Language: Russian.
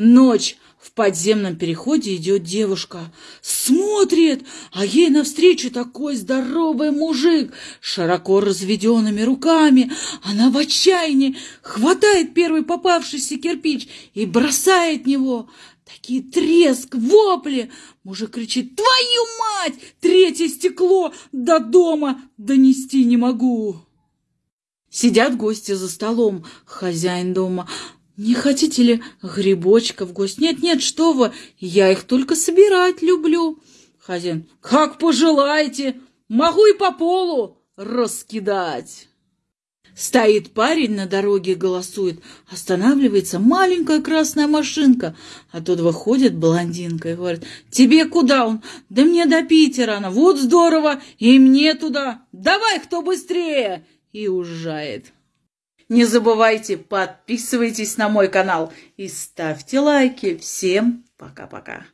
Ночь. В подземном переходе идет девушка. Смотрит, а ей навстречу такой здоровый мужик, широко разведенными руками. Она в отчаянии хватает первый попавшийся кирпич и бросает него. Такие треск, вопли. Мужик кричит, твою мать, третье стекло до дома донести не могу. Сидят гости за столом, хозяин дома. Не хотите ли грибочков, гость? Нет-нет, что вы, я их только собирать люблю. Хозяин, как пожелаете, могу и по полу раскидать. Стоит парень на дороге голосует. Останавливается маленькая красная машинка. А тут выходит блондинка и говорит, «Тебе куда он?» «Да мне до Питера она. Вот здорово! И мне туда! Давай, кто быстрее!» И уезжает. Не забывайте, подписывайтесь на мой канал и ставьте лайки. Всем пока-пока.